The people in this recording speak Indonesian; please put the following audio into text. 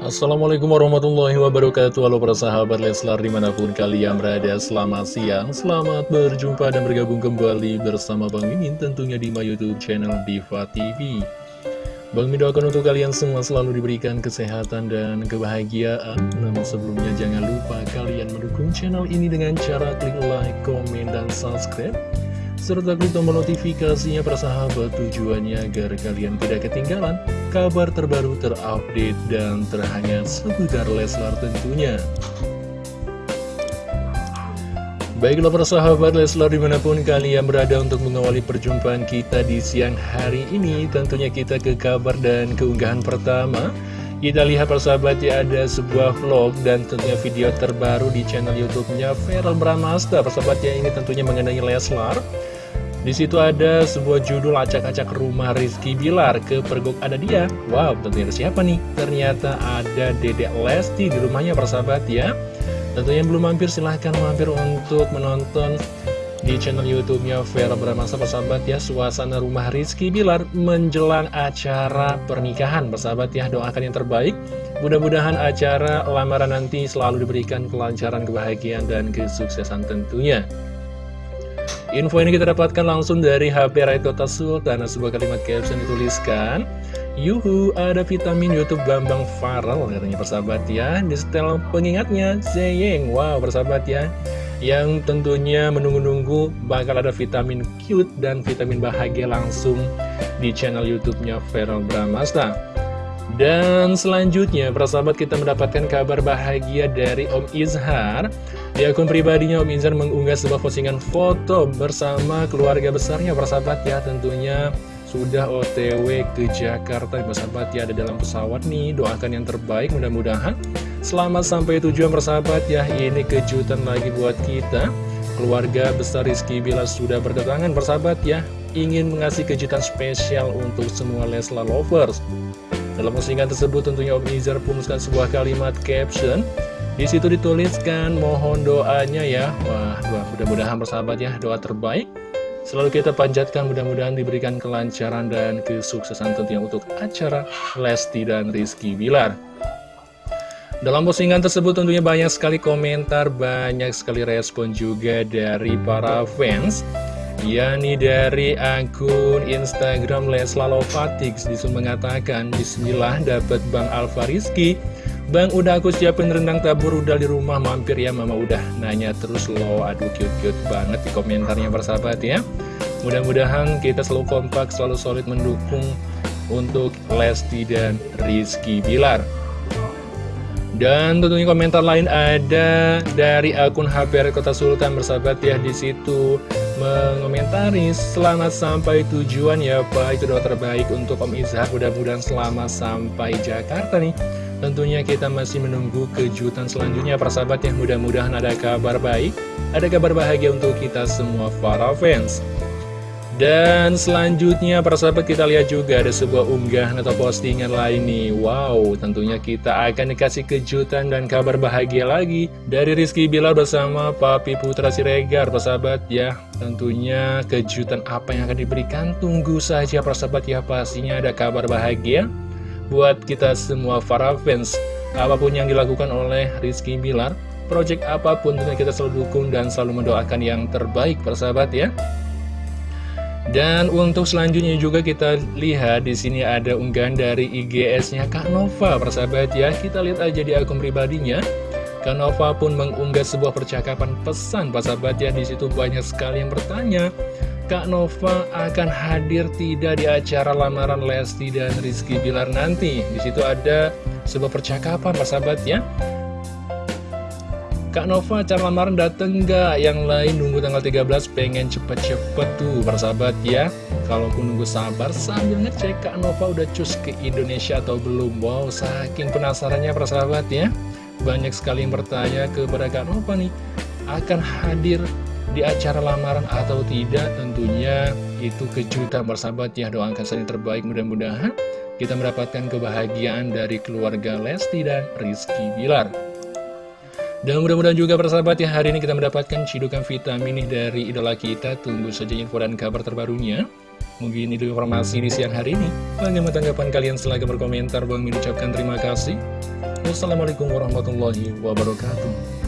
Assalamualaikum warahmatullahi wabarakatuh. Halo para sahabat Leslar di mana pun kalian berada Selamat siang, selamat berjumpa dan bergabung kembali bersama Bang Mimin Tentunya di my youtube channel Diva TV Bang Mimin doakan untuk kalian semua selalu diberikan kesehatan dan kebahagiaan. Namun sebelumnya jangan lupa kalian mendukung channel ini dengan cara klik like, komen, dan subscribe serta klik tombol notifikasinya persahabat tujuannya agar kalian tidak ketinggalan kabar terbaru terupdate dan terhangat seputar Leslar tentunya. Baiklah persahabat Leslar di mana pun kalian berada untuk mengawali perjumpaan kita di siang hari ini Tentunya kita ke kabar dan keunggahan pertama Kita lihat persahabat ya ada sebuah vlog dan tentunya video terbaru di channel youtube-nya Feral Bramasta Persahabat ya ini tentunya mengenai Leslar di situ ada sebuah judul acak-acak rumah Rizky Bilar ke pergok ada dia. Wow, tentunya siapa nih? Ternyata ada Dedek Lesti di rumahnya persahabat ya. Tentunya belum mampir silahkan mampir untuk menonton di channel YouTube-nya Vera Bramasa persahabat ya suasana rumah Rizky Bilar menjelang acara pernikahan. Persahabat ya doakan yang terbaik. Mudah-mudahan acara lamaran nanti selalu diberikan kelancaran kebahagiaan dan kesuksesan tentunya. Info ini kita dapatkan langsung dari HP Raito Sultan Sebuah kalimat caption dituliskan Yuhu, ada vitamin Youtube Bambang Farel Katanya persahabat ya. Di setel pengingatnya, Zeyeng. Wow, persahabat ya Yang tentunya menunggu-nunggu bakal ada vitamin cute dan vitamin bahagia langsung Di channel Youtubenya Feral Bramasta dan selanjutnya, persahabat kita mendapatkan kabar bahagia dari Om Izhar. Di akun pribadinya Om Izhar mengunggah sebuah postingan foto bersama keluarga besarnya, persahabat ya. Tentunya sudah OTW ke Jakarta, persahabat ya. Ada dalam pesawat nih, doakan yang terbaik mudah-mudahan. Selamat sampai tujuan, persahabat ya. Ini kejutan lagi buat kita. Keluarga besar Rizky Bila sudah berdatangan, persahabat ya. Ingin mengasih kejutan spesial untuk semua Leslar lovers. Dalam postingan tersebut tentunya Om Izar sebuah kalimat caption di situ dituliskan mohon doanya ya Wah, mudah-mudahan bersahabat ya doa terbaik Selalu kita panjatkan mudah-mudahan diberikan kelancaran dan kesuksesan tentunya untuk acara Lesti dan Rizky Bilar dalam postingan tersebut tentunya banyak sekali komentar, banyak sekali respon juga dari para fans yakni dari akun Instagram Leslalovatix disuruh mengatakan Bismillah dapat Bang Alfa Rizky. Bang udah aku siapin rendang tabur udah di rumah mampir ya mama udah nanya terus lo aduh cute-cute banget di komentarnya bersahabat ya. Mudah-mudahan kita selalu kompak selalu solid mendukung untuk Lesti dan Rizky Bilar dan tentunya komentar lain ada dari akun HPR Kota Sultan bersahabat ya di situ mengomentari selamat sampai tujuan ya Pak. Itu doa terbaik untuk Om Izhar mudah-mudahan selamat sampai Jakarta nih. Tentunya kita masih menunggu kejutan selanjutnya persahabat ya. Mudah-mudahan ada kabar baik ada kabar bahagia untuk kita semua para fans dan selanjutnya para sahabat kita lihat juga ada sebuah unggahan atau postingan lain nih. Wow tentunya kita akan dikasih kejutan dan kabar bahagia lagi Dari Rizky Bilar bersama Papi Putra Siregar. Para sahabat ya Tentunya kejutan apa yang akan diberikan? Tunggu saja para sahabat ya pastinya ada kabar bahagia Buat kita semua para fans. Apa pun yang dilakukan oleh Rizky Bilar Project apa pun tentunya kita selalu dukung dan selalu mendoakan yang terbaik para sahabat ya dan untuk selanjutnya juga kita lihat di sini ada unggahan dari IGS-nya Kak Nova, persahabat ya. Kita lihat aja di akun pribadinya. Kak Nova pun mengunggah sebuah percakapan pesan, persahabat ya. Di situ banyak sekali yang bertanya, Kak Nova akan hadir tidak di acara lamaran Lesti dan Rizky Bilar nanti. Di situ ada sebuah percakapan, persahabat ya. Kak Nova cara lamaran dateng gak? Yang lain nunggu tanggal 13 pengen cepet-cepet tuh persahabat ya. Kalaupun nunggu sabar sambil ngecek Kak Nova udah cus ke Indonesia atau belum? Wow saking penasarannya persahabat ya. Banyak sekali yang bertanya kepada Kak Nova nih Akan hadir di acara lamaran atau tidak? Tentunya itu kejutan persahabat ya Doakan saling terbaik mudah-mudahan Kita mendapatkan kebahagiaan dari keluarga Lesti dan Rizky Bilar dan mudah-mudahan juga persahabat ya hari ini kita mendapatkan cidukan vitamin dari idola kita. Tunggu saja info dan kabar terbarunya. Mungkin itu informasi di siang hari ini. Bagaimana tanggapan kalian? Silahkan berkomentar. Bang Min ucapkan terima kasih. Wassalamualaikum warahmatullahi wabarakatuh.